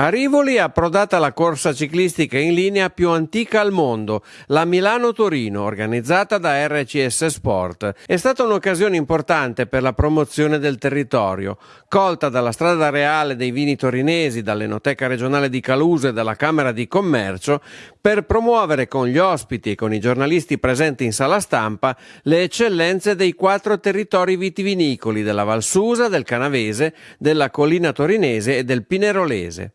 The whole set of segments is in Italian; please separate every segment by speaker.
Speaker 1: A Rivoli è approdata la corsa ciclistica in linea più antica al mondo, la Milano-Torino, organizzata da RCS Sport. È stata un'occasione importante per la promozione del territorio, colta dalla strada reale dei vini torinesi, dall'Enoteca regionale di Caluso e dalla Camera di Commercio, per promuovere con gli ospiti e con i giornalisti presenti in sala stampa le eccellenze dei quattro territori vitivinicoli della Valsusa, del Canavese, della Collina Torinese e del Pinerolese.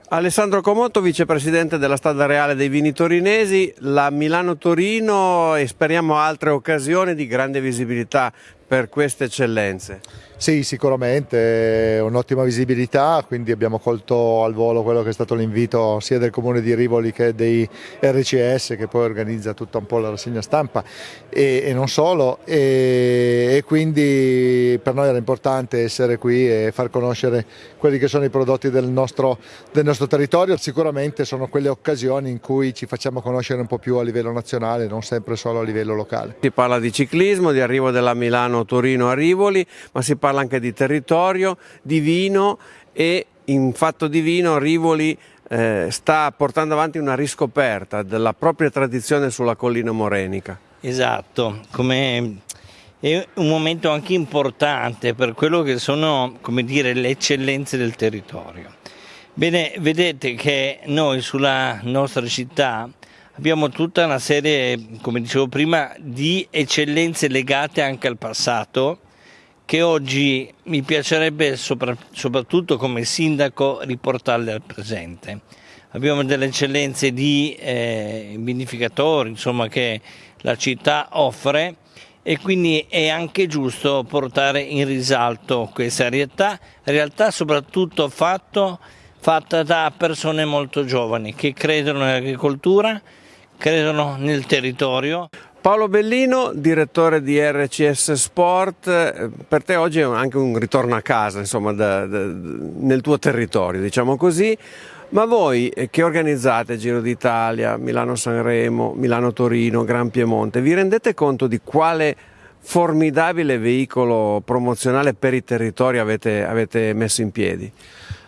Speaker 1: Alessandro Comotto, vicepresidente della Strada Reale dei Vini Torinesi, la Milano-Torino e speriamo altre occasioni di grande visibilità per queste eccellenze.
Speaker 2: Sì, sicuramente, un'ottima visibilità, quindi abbiamo colto al volo quello che è stato l'invito sia del comune di Rivoli che dei RCS che poi organizza tutta un po' la rassegna stampa e, e non solo e, e, quindi per noi era importante essere qui e far conoscere quelli che sono i prodotti del nostro, del nostro territorio, sicuramente sono quelle occasioni in cui ci facciamo conoscere un po' più a livello nazionale, non sempre solo a livello locale.
Speaker 1: Si parla di ciclismo, di arrivo della Milano-Torino a Rivoli, ma si parla parla anche di territorio, di vino e in fatto di vino Rivoli eh, sta portando avanti una riscoperta della propria tradizione sulla collina morenica.
Speaker 3: Esatto, come è un momento anche importante per quello che sono dire, le eccellenze del territorio. Bene, vedete che noi sulla nostra città abbiamo tutta una serie, come dicevo prima, di eccellenze legate anche al passato che oggi mi piacerebbe soprattutto come sindaco riportarle al presente. Abbiamo delle eccellenze di eh, vinificatori insomma, che la città offre e quindi è anche giusto portare in risalto questa realtà, realtà soprattutto fatto, fatta da persone molto giovani che credono nell'agricoltura, credono nel territorio.
Speaker 1: Paolo Bellino, direttore di RCS Sport, eh, per te oggi è anche un ritorno a casa, insomma, da, da, nel tuo territorio, diciamo così, ma voi eh, che organizzate Giro d'Italia, Milano-Sanremo, Milano-Torino, Gran Piemonte, vi rendete conto di quale formidabile veicolo promozionale per i territori avete, avete messo in piedi?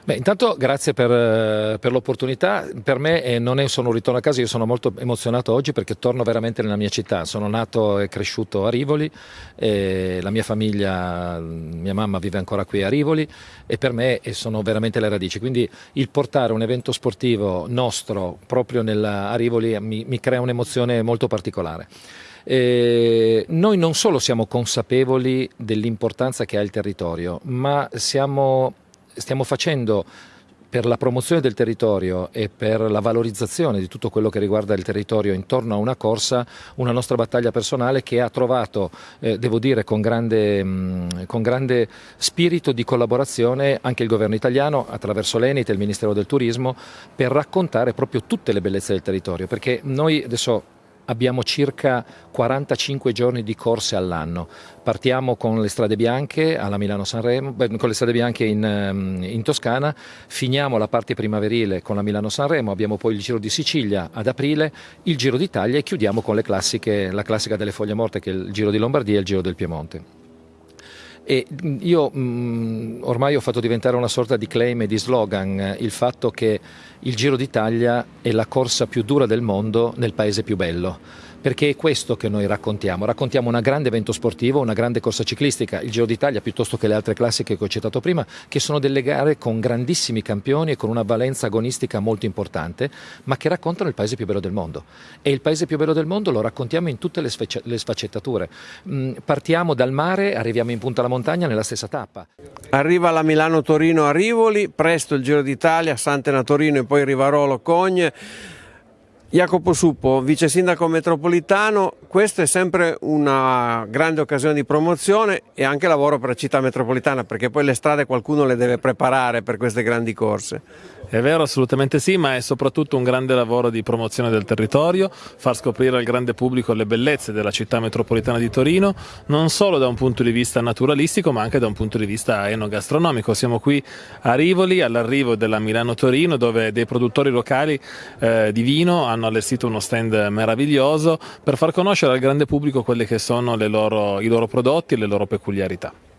Speaker 4: Beh, intanto grazie per, eh, per l'opportunità, per me eh, non è solo un ritorno a casa, io sono molto emozionato oggi perché torno veramente nella mia città, sono nato e cresciuto a Rivoli, la mia famiglia, mia mamma vive ancora qui a Rivoli e per me sono veramente le radici, quindi il portare un evento sportivo nostro proprio nella, a Rivoli mi, mi crea un'emozione molto particolare. Eh, noi non solo siamo consapevoli dell'importanza che ha il territorio, ma siamo stiamo facendo per la promozione del territorio e per la valorizzazione di tutto quello che riguarda il territorio intorno a una corsa, una nostra battaglia personale che ha trovato, eh, devo dire, con grande, mh, con grande, spirito di collaborazione anche il governo italiano attraverso l'Enit e il Ministero del Turismo per raccontare proprio tutte le bellezze del territorio, perché noi adesso abbiamo circa 45 giorni di corse all'anno. Partiamo con le strade bianche alla Milano-Sanremo, con le strade bianche in, ehm, in, Toscana, finiamo la parte primaverile con la Milano-Sanremo, abbiamo poi il Giro di Sicilia ad aprile, il Giro d'Italia e chiudiamo con classiche, la classica delle foglie morte che è il Giro di Lombardia e il Giro del Piemonte. E io mh, mm, ormai ho fatto diventare una sorta di claim e di slogan eh, il fatto che il Giro d'Italia è la corsa più dura del mondo nel paese più bello perché è questo che noi raccontiamo. Raccontiamo un grande evento sportivo, una grande corsa ciclistica, il Giro d'Italia piuttosto che le altre classiche che ho citato prima, che sono delle gare con grandissimi campioni e con una valenza agonistica molto importante, ma che raccontano il paese più bello del mondo. E il paese più bello del mondo lo raccontiamo in tutte le, le sfaccettature. Mm, partiamo dal mare, arriviamo in punta alla montagna nella stessa tappa.
Speaker 1: Arriva la Milano-Torino a Rivoli, presto il Giro d'Italia, Sant'Ena-Torino e poi Rivarolo-Cogne. Jacopo Suppo, vice sindaco metropolitano, questa è sempre una grande occasione di promozione e anche lavoro per la città metropolitana perché poi le strade qualcuno le deve preparare per queste grandi corse.
Speaker 5: È vero, assolutamente sì, ma è soprattutto un grande lavoro di promozione del territorio, far scoprire al grande pubblico le bellezze della città metropolitana di Torino, non solo da un punto di vista naturalistico ma anche da un punto di vista enogastronomico. Siamo qui a Rivoli, all'arrivo della Milano-Torino dove dei produttori locali eh, di vino hanno allestito uno stand meraviglioso per far conoscere al grande pubblico quelli che sono loro, i loro prodotti e le loro peculiarità.